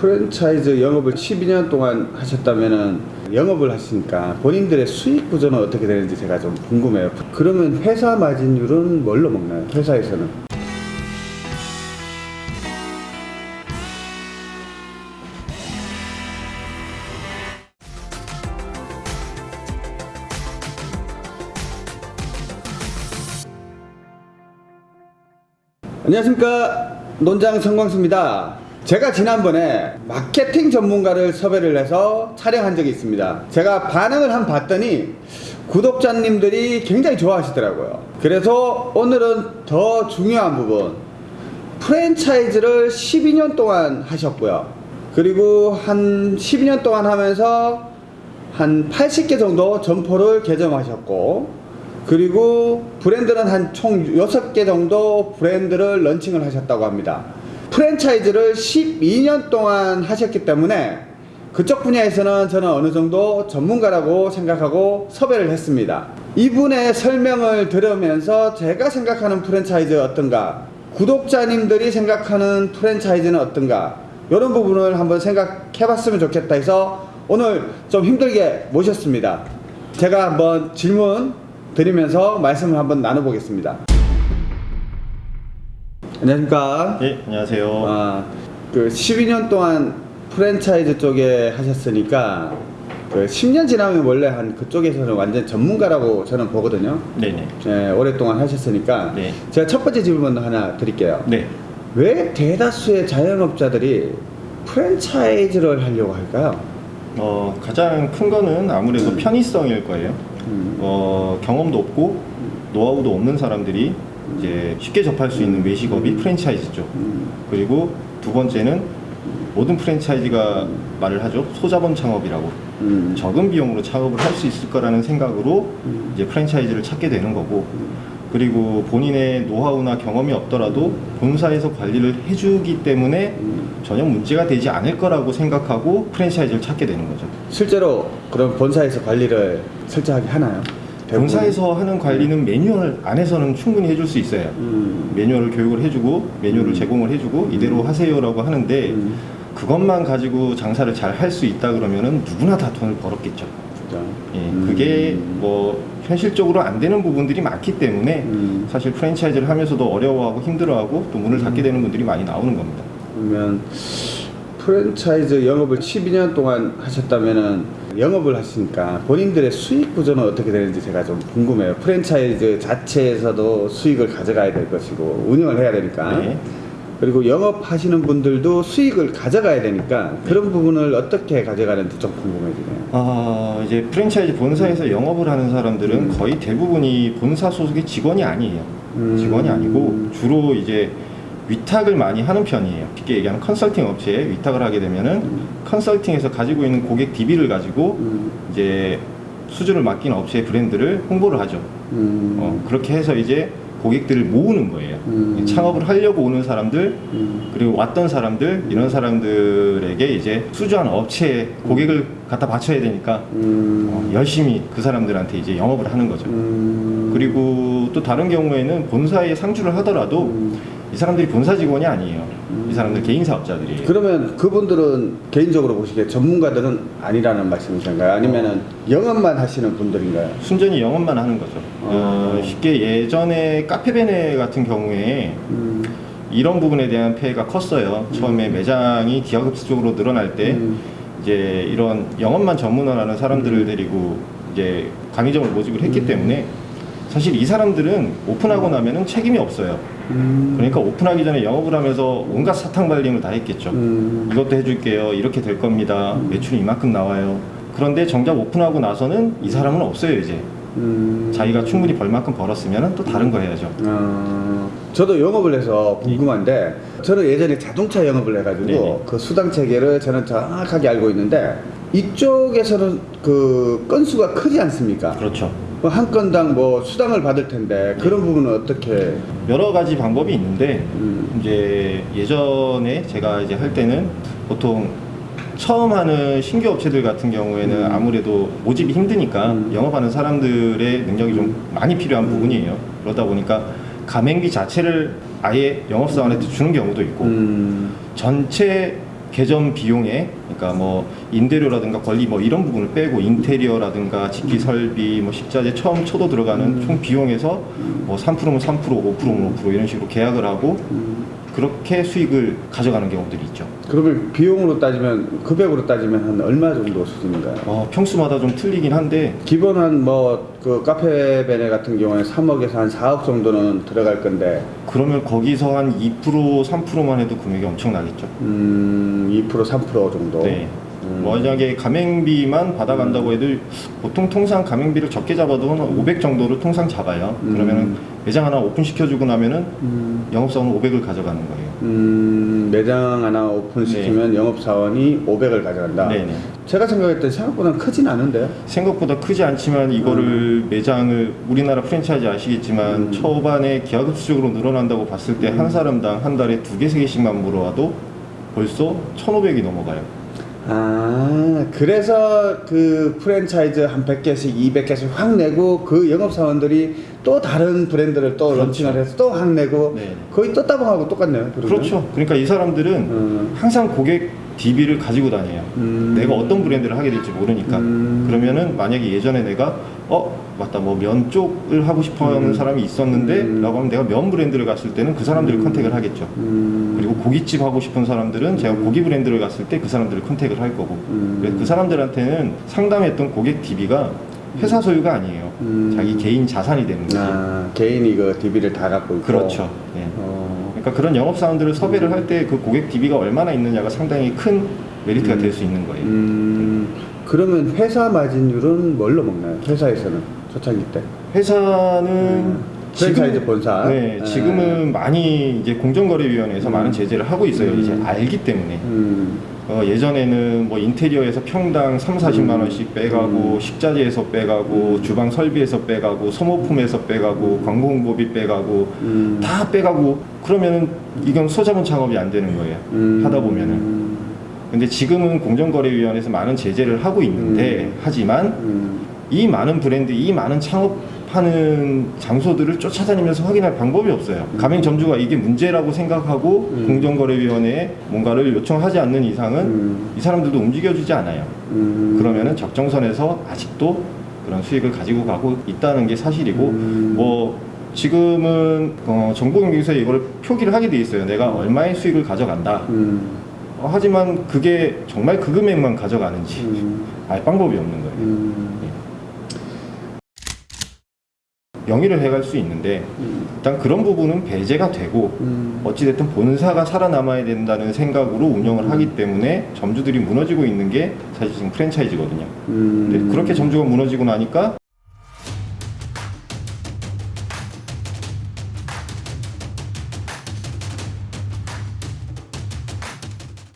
프랜차이즈 영업을 12년 동안 하셨다면은 영업을 하시니까 본인들의 수익 구조는 어떻게 되는지 제가 좀 궁금해요. 그러면 회사 마진율은 뭘로 먹나요? 회사에서는? 안녕하십니까 논장 성광수입니다 제가 지난번에 마케팅 전문가를 섭외를 해서 촬영한 적이 있습니다. 제가 반응을 한 봤더니 구독자님들이 굉장히 좋아하시더라고요. 그래서 오늘은 더 중요한 부분 프랜차이즈를 12년 동안 하셨고요. 그리고 한 12년 동안 하면서 한 80개 정도 점포를 개점하셨고 그리고 브랜드는 한 총 6개 정도 브랜드를 런칭을 하셨다고 합니다. 프랜차이즈를 12년 동안 하셨기 때문에 그쪽 분야에서는 저는 어느 정도 전문가라고 생각하고 섭외를 했습니다. 이분의 설명을 들으면서 제가 생각하는 프랜차이즈 어떤가 구독자님들이 생각하는 프랜차이즈는 어떤가 이런 부분을 한번 생각해 봤으면 좋겠다 해서 오늘 좀 힘들게 모셨습니다. 제가 한번 질문 드리면서 말씀을 한번 나눠보겠습니다. 안녕하십니까? 네, 안녕하세요. 아, 그 12년 동안 프랜차이즈 쪽에 하셨으니까 그 10년 지나면 원래 한 그쪽에서는 완전 전문가라고 저는 보거든요. 네네. 예, 오랫동안 하셨으니까 네. 제가 첫 번째 질문 하나 드릴게요. 네. 왜 대다수의 자영업자들이 프랜차이즈를 하려고 할까요? 어, 가장 큰 거는 아무래도 편의성일 거예요. 음. 어, 경험도 없고 노하우도 없는 사람들이 이제 쉽게 접할 수 있는 외식업이 프랜차이즈죠. 음. 그리고 두 번째는 모든 프랜차이즈가 말을 하죠. 소자본 창업이라고. 음. 적은 비용으로 창업을 할 수 있을 거라는 생각으로 음. 이제 프랜차이즈를 찾게 되는 거고 그리고 본인의 노하우나 경험이 없더라도 본사에서 관리를 해주기 때문에 음. 전혀 문제가 되지 않을 거라고 생각하고 프랜차이즈를 찾게 되는 거죠. 실제로 그런 본사에서 관리를 철저하게 하나요? 본사에서 하는 관리는 매뉴얼 안에서는 충분히 해줄 수 있어요. 음. 매뉴얼을 교육을 해주고 매뉴얼을 음. 제공을 해주고 이대로 하세요라고 하는데 음. 그것만 가지고 장사를 잘 할 수 있다 그러면은 누구나 다 돈을 벌었겠죠. 예, 음. 그게 뭐 현실적으로 안 되는 부분들이 많기 때문에 음. 사실 프랜차이즈를 하면서도 어려워하고 힘들어하고 또 문을 닫게 되는 분들이 많이 나오는 겁니다. 그러면 프랜차이즈 영업을 12년 동안 하셨다면은 영업을 하시니까 본인들의 수익 구조는 어떻게 되는지 제가 좀 궁금해요. 프랜차이즈 자체에서도 수익을 가져가야 될 것이고 운영을 해야 되니까. 네. 그리고 영업하시는 분들도 수익을 가져가야 되니까 네. 그런 부분을 어떻게 가져가는지 좀 궁금해지네요. 아, 이제 프랜차이즈 본사에서 영업을 하는 사람들은 음. 거의 대부분이 본사 소속의 직원이 아니에요. 음. 직원이 아니고 주로 이제 위탁을 많이 하는 편이에요. 쉽게 얘기하면 컨설팅 업체에 위탁을 하게 되면은 음. 컨설팅에서 가지고 있는 고객 DB를 가지고 음. 이제 수주를 맡긴 업체의 브랜드를 홍보를 하죠. 음. 어, 그렇게 해서 이제 고객들을 모으는 거예요. 음. 창업을 하려고 오는 사람들 음. 그리고 왔던 사람들 이런 사람들에게 이제 수주한 업체에 고객을 갖다 바쳐야 되니까 음. 어, 열심히 그 사람들한테 이제 영업을 하는 거죠. 음. 그리고 또 다른 경우에는 본사에 상주를 하더라도 음. 이 사람들이 본사 직원이 아니에요. 음. 이 사람들 개인 사업자들이에요. 그러면 그분들은 개인적으로 보시기에 전문가들은 아니라는 말씀이신가요? 아니면 은 영업만 하시는 분들인가요? 순전히 영업만 하는 거죠. 어, 어. 쉽게 예전에 카페베네 같은 경우에 음. 이런 부분에 대한 폐해가 컸어요. 처음에 매장이 기하급수적으로 늘어날 때 음. 이제 이런 영업만 전문화하는 사람들을 데리고 이제 강의점을 모집을 했기 음. 때문에 사실 이 사람들은 오픈하고 나면은 책임이 없어요. 음. 그러니까 오픈하기 전에 영업을 하면서 온갖 사탕 발림을 다 했겠죠. 음. 이것도 해줄게요. 이렇게 될 겁니다. 매출이 이만큼 나와요. 그런데 정작 오픈하고 나서는 이 사람은 없어요 이제. 음. 자기가 충분히 벌만큼 벌었으면 또 다른 거 해야죠. 어, 저도 영업을 해서 궁금한데 저는 예전에 자동차 영업을 해가지고 네네. 그 수당 체계를 저는 정확하게 알고 있는데 이쪽에서는 그 건수가 크지 않습니까? 그렇죠. 뭐 한 건당 뭐 수당을 받을 텐데 그런 부분은 어떻게? 여러 가지 방법이 있는데 음. 이제 예전에 제가 이제 할 때는 보통 처음 하는 신규 업체들 같은 경우에는 음. 아무래도 모집이 힘드니까 음. 영업하는 사람들의 능력이 좀 많이 필요한 음. 부분이에요. 그러다 보니까 가맹비 자체를 아예 영업사원한테 주는 경우도 있고 음. 전체 개점 비용에 그러니까 뭐 임대료라든가 관리 뭐 이런 부분을 빼고 인테리어라든가 직기 설비 뭐 식자재 처음 초도 들어가는 총 비용에서 뭐 3%면 3% 5%면 5% 이런 식으로 계약을 하고 그렇게 수익을 가져가는 경우들이 있죠. 그러면 비용으로 따지면 금액으로 따지면 한 얼마 정도 수준인가요? 어, 평수마다 좀 틀리긴 한데 기본 한뭐 그 카페 베네 같은 경우에 3억에서 한 4억 정도는 들어갈 건데 그러면 거기서 한 2% 3%만 해도 금액이 엄청 나겠죠. 음, 2% 3% 정도. 네. 음. 만약에 가맹비만 받아간다고 해도 보통 통상 가맹비를 적게 잡아도 한 500 정도로 통상 잡아요. 음. 그러면은 매장 하나 오픈시켜주고 나면은 음, 영업사원은 500을 가져가는 거예요. 음, 매장 하나 오픈시키면 영업사원이 500을 가져간다. 네네. 제가 생각할 때 생각보다 크진 않은데요. 생각보다 크지 않지만 이거를 매장을 우리나라 프랜차이즈 아시겠지만 음. 초반에 기하급수적으로 늘어난다고 봤을 때 한 사람당 한 달에 두 개, 세 개씩만 물어와도 벌써 1,500이 넘어가요. 아, 그래서 그 프랜차이즈 한 100개씩, 200개씩 확 내고 그 영업사원들이 또 다른 브랜드를 또 그렇죠. launching을 해서 또확 내고 네. 거의 또 따봉하고 똑같네요. 그러면. 그렇죠. 그러니까 이 사람들은 음. 항상 고객 DB를 가지고 다녀요. 음. 내가 어떤 브랜드를 하게 될지 모르니까. 음. 그러면은 만약에 예전에 내가 어 맞다 뭐 면 쪽을 하고 싶어하는 음. 사람이 있었는데 음. 라고 하면 내가 면 브랜드를 갔을 때는 그 사람들을 음. contact를 하겠죠. 음. 그리고 고깃집 하고 싶은 사람들은 제가 고기 브랜드를 갔을 때 그 사람들을 contact를 할 거고 음. 그래서 그 사람들한테는 상담했던 고객 DB가 회사 소유가 아니에요. 음. 자기 개인 자산이 되는 거죠. 아, 개인이 그 DB를 다 갖고 있고. 그렇죠. 예. 어. 그러니까 그런 영업 사원들을 섭외를 할때 그 고객 DB가 얼마나 있느냐가 상당히 큰 메리트가 음. 될수 있는 거예요. 음, 그러면 회사 마진율은 뭘로 먹나요? 회사에서는 초창기 때. 회사는 음. 프랜차이즈 본사. 네, 네. 지금은 많이 이제 공정거래위원회에서 음. 많은 제재를 하고 있어요. 음. 이제 알기 때문에. 음, 어, 예전에는 뭐 인테리어에서 평당 3, 40만 음. 원씩 빼가고 음. 식자재에서 빼가고 주방 설비에서 빼가고 소모품에서 빼가고 광고 홍보비 빼가고 음. 다 빼가고 그러면은 이건 소자본 창업이 안 되는 거예요. 음. 하다 보면은. 근데 지금은 공정거래위원회에서 많은 제재를 하고 있는데 음. 하지만 음, 이 많은 브랜드, 이 많은 창업 하는 장소들을 쫓아다니면서 확인할 방법이 없어요. 음. 가맹점주가 이게 문제라고 생각하고 음. 공정거래위원회에 뭔가를 요청하지 않는 이상은 음. 이 사람들도 움직여주지 않아요. 음. 그러면은 적정선에서 아직도 그런 수익을 가지고 가고 있다는 게 사실이고 음. 뭐 지금은 어, 정보경기서에 이걸 표기를 하게 돼 있어요. 내가 얼마의 수익을 가져간다. 음, 어, 하지만 그게 정말 그 금액만 가져가는지 음, 알 방법이 없는 거예요. 음, 영위를 해갈 수 있는데 음, 일단 그런 부분은 배제가 되고 음. 어찌됐든 본사가 살아남아야 된다는 생각으로 운영을 음. 하기 때문에 점주들이 무너지고 있는 게 사실 지금 프랜차이즈거든요. 음. 근데 그렇게 점주가 무너지고 나니까